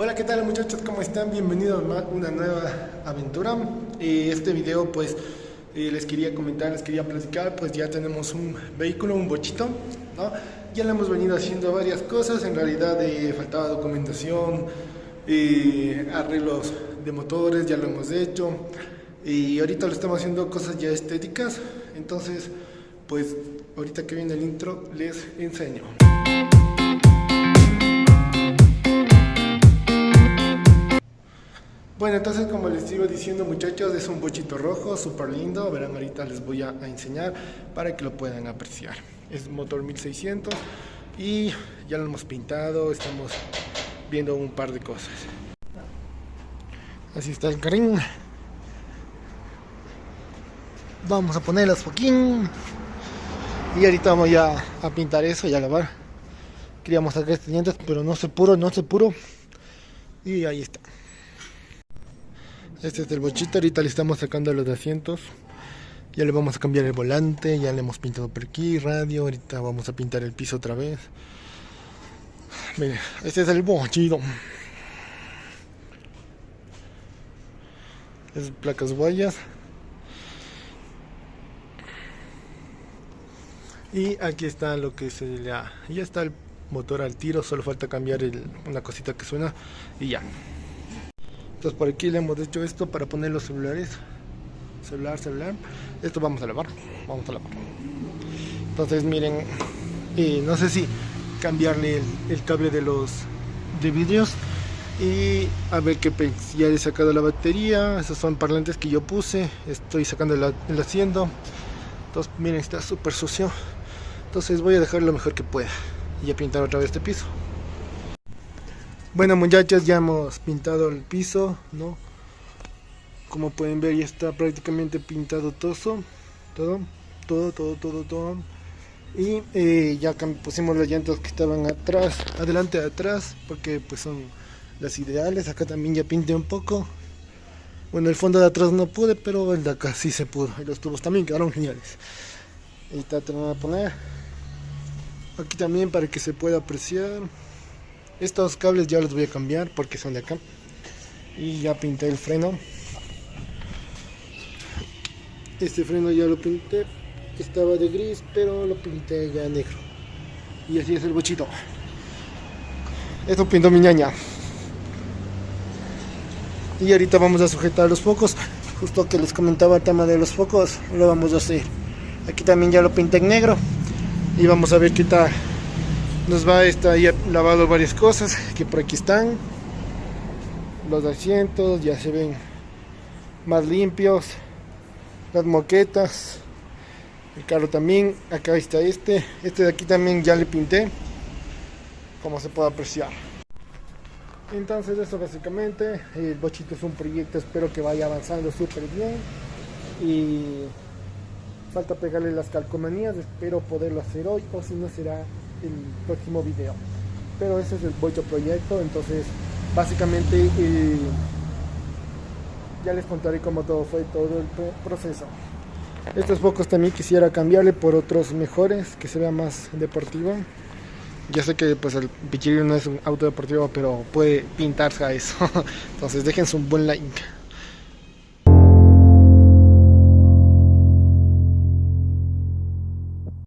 Hola, ¿qué tal muchachos? ¿Cómo están? Bienvenidos a una nueva aventura. Eh, este video pues eh, les quería comentar, les quería platicar, pues ya tenemos un vehículo, un bochito, ¿no? Ya le hemos venido haciendo varias cosas, en realidad eh, faltaba documentación, arreglos de motores, ya lo hemos hecho. Y ahorita lo estamos haciendo cosas ya estéticas, entonces pues ahorita que viene el intro les enseño. Bueno, entonces como les sigo diciendo muchachos, es un bochito rojo, súper lindo, verán ahorita les voy a, enseñar para que lo puedan apreciar. Es motor 1600 y ya lo hemos pintado, estamos viendo un par de cosas. Así está el carrín. Vamos a poner las foquín. Y ahorita vamos ya a pintar eso y a lavar. Queríamos sacar este dientes, pero no se puro, no se puro. Y ahí está. Este es el bochito, ahorita le estamos sacando los asientos. Ya le vamos a cambiar el volante, ya le hemos pintado por aquí, radio, ahorita vamos a pintar el piso otra vez. Mire, este es el bochito. Es placas guayas. Y aquí está lo que se le. Ya está el motor al tiro, solo falta cambiar una cosita que suena y ya. Entonces por aquí le hemos hecho esto para poner los celulares. Celular, celular. Esto vamos a lavar. Vamos a lavar. Entonces miren, y no sé si cambiarle el, cable de los de vidrios y a ver qué ya he sacado la batería esos son parlantes que yo puse estoy sacando el, el asiento entonces miren está súper sucio entonces voy a dejar lo mejor que pueda y a pintar otra vez este piso bueno muchachos, ya hemos pintado el piso, ¿no? Como pueden ver ya está prácticamente pintado todo, todo, todo, todo, todo, todo. Y eh, ya pusimos las llantas que estaban atrás, adelante atrás, porque pues son las ideales. Acá también ya pinté un poco. Bueno, el fondo de atrás no pude, pero el de acá sí se pudo. Y los tubos también quedaron geniales. Ahí está, te a poner. Aquí también para que se pueda apreciar. Estos cables ya los voy a cambiar porque son de acá. Y ya pinté el freno. Este freno ya lo pinté. Estaba de gris, pero lo pinté ya negro. Y así es el bochito. Esto pintó mi ñaña. Y ahorita vamos a sujetar los focos. Justo que les comentaba el tema de los focos, lo vamos a hacer. Aquí también ya lo pinté en negro. Y vamos a ver qué tal nos va a estar ya lavado varias cosas que por aquí están. Los asientos ya se ven más limpios. Las moquetas el carro también acá está este. Este de aquí también ya le pinté como se puede apreciar. Entonces eso básicamente el bochito es un proyecto espero que vaya avanzando súper bien. Y falta pegarle las calcomanías espero poderlo hacer hoy o si no será el próximo video. Pero ese es el Bocho proyecto, entonces básicamente ya les contaré cómo todo fue todo el proceso. Estos focos también quisiera cambiarle por otros mejores, que se vea más deportivo. Ya sé que pues el Pichirilo no es un auto deportivo, pero puede pintarse a eso. Entonces déjense un buen like.